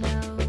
know.